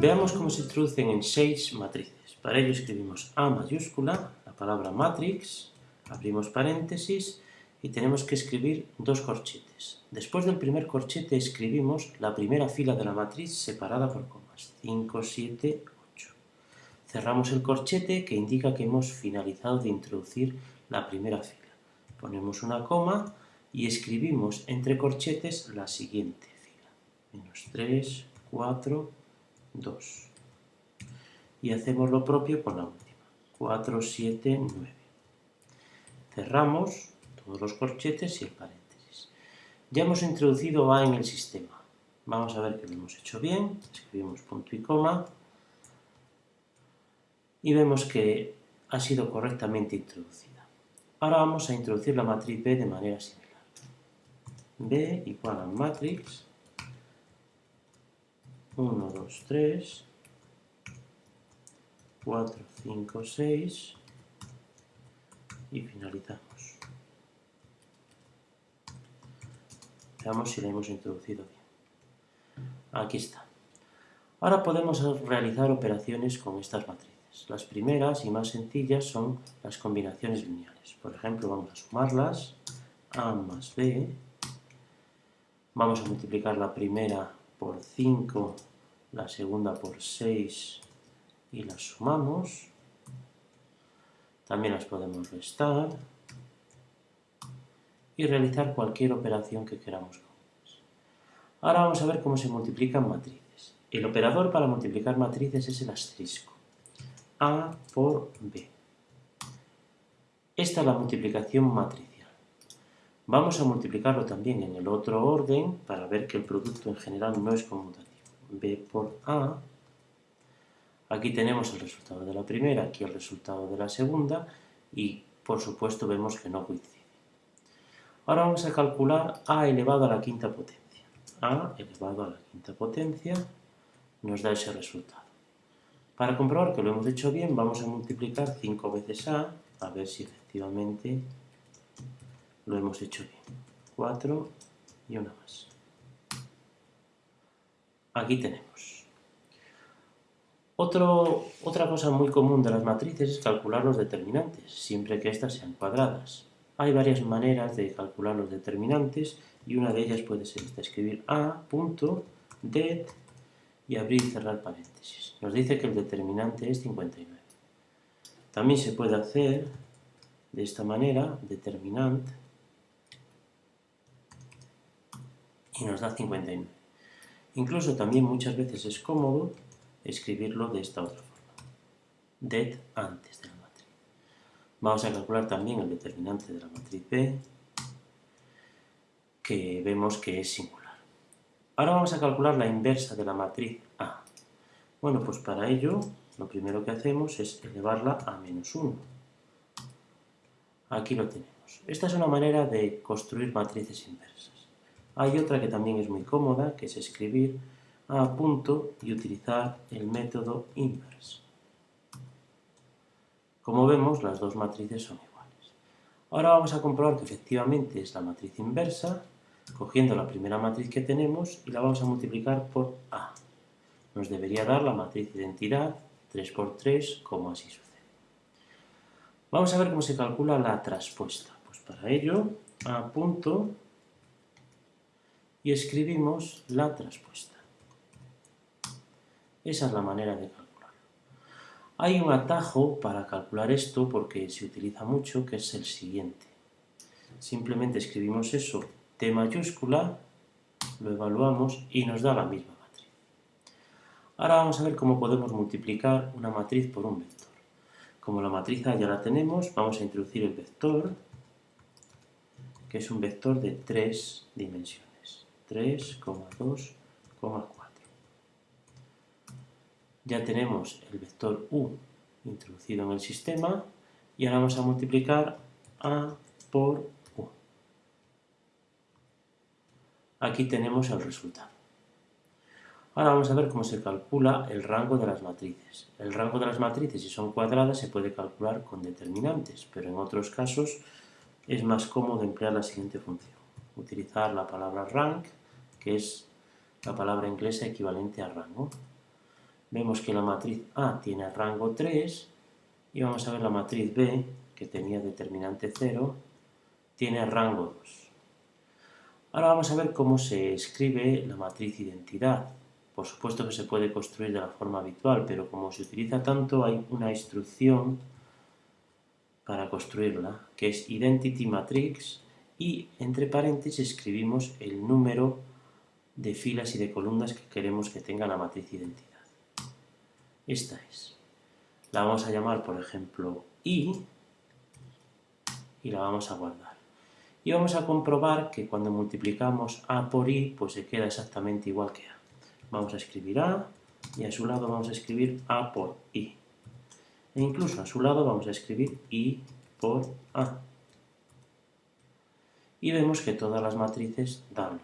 Veamos cómo se introducen en seis matrices. Para ello escribimos A mayúscula, la palabra matrix, abrimos paréntesis y tenemos que escribir dos corchetes. Después del primer corchete escribimos la primera fila de la matriz separada por comas, 5, 7, 8. Cerramos el corchete que indica que hemos finalizado de introducir la primera fila. Ponemos una coma y escribimos entre corchetes la siguiente fila. Menos 3, 4, 2. Y hacemos lo propio con la última. 4, 7, 9. Cerramos todos los corchetes y el paréntesis. Ya hemos introducido A en el sistema. Vamos a ver que lo hemos hecho bien. Escribimos punto y coma. Y vemos que ha sido correctamente introducida. Ahora vamos a introducir la matriz B de manera similar. B igual a matrix 1, 2, 3, 4, 5, 6 y finalizamos. Veamos si la hemos introducido bien. Aquí está. Ahora podemos realizar operaciones con estas matrices. Las primeras y más sencillas son las combinaciones lineales. Por ejemplo, vamos a sumarlas. A más B. Vamos a multiplicar la primera por 5 la segunda por 6 y las sumamos. También las podemos restar y realizar cualquier operación que queramos. Ahora vamos a ver cómo se multiplican matrices. El operador para multiplicar matrices es el asterisco. A por B. Esta es la multiplicación matricial. Vamos a multiplicarlo también en el otro orden para ver que el producto en general no es conmutativo. B por A. Aquí tenemos el resultado de la primera, aquí el resultado de la segunda y por supuesto vemos que no coincide. Ahora vamos a calcular A elevado a la quinta potencia. A elevado a la quinta potencia nos da ese resultado. Para comprobar que lo hemos hecho bien, vamos a multiplicar 5 veces A, a ver si efectivamente lo hemos hecho bien. 4 y una más. Aquí tenemos. otra cosa muy común de las matrices es calcular los determinantes, siempre que éstas sean cuadradas. Hay varias maneras de calcular los determinantes y una de ellas puede ser esta, escribir a punto det y abrir y cerrar paréntesis. Nos dice que el determinante es 59. También se puede hacer de esta manera, determinant, y nos da 59. Incluso también muchas veces es cómodo escribirlo de esta otra forma. Det antes de la matriz. Vamos a calcular también el determinante de la matriz B, que vemos que es singular. Ahora vamos a calcular la inversa de la matriz A. Bueno, pues para ello lo primero que hacemos es elevarla a menos 1. Aquí lo tenemos. Esta es una manera de construir matrices inversas. Hay otra que también es muy cómoda, que es escribir a punto y utilizar el método inverse. Como vemos, las dos matrices son iguales. Ahora vamos a comprobar que efectivamente es la matriz inversa, cogiendo la primera matriz que tenemos y la vamos a multiplicar por A. Nos debería dar la matriz identidad 3 por 3, como así sucede. Vamos a ver cómo se calcula la traspuesta. Pues para ello, A punto y escribimos la traspuesta. Esa es la manera de calcularlo. Hay un atajo para calcular esto porque se utiliza mucho, que es el siguiente. Simplemente escribimos eso, T mayúscula, lo evaluamos y nos da la misma matriz. Ahora vamos a ver cómo podemos multiplicar una matriz por un vector. Como la matriz ya la tenemos, vamos a introducir el vector, que es un vector de tres dimensiones. 3,2,4. Ya tenemos el vector u introducido en el sistema y ahora vamos a multiplicar a por u. Aquí tenemos el resultado. Ahora vamos a ver cómo se calcula el rango de las matrices. El rango de las matrices, si son cuadradas, se puede calcular con determinantes, pero en otros casos es más cómodo emplear la siguiente función. Utilizar la palabra rank que es la palabra inglesa equivalente a rango. Vemos que la matriz A tiene rango 3 y vamos a ver la matriz B, que tenía determinante 0, tiene rango 2. Ahora vamos a ver cómo se escribe la matriz identidad. Por supuesto que se puede construir de la forma habitual, pero como se utiliza tanto hay una instrucción para construirla, que es identity matrix y entre paréntesis escribimos el número de filas y de columnas que queremos que tenga la matriz identidad. Esta es. La vamos a llamar, por ejemplo, i y la vamos a guardar. Y vamos a comprobar que cuando multiplicamos a por i, pues se queda exactamente igual que a. Vamos a escribir a y a su lado vamos a escribir a por i. E incluso a su lado vamos a escribir i por a y vemos que todas las matrices dan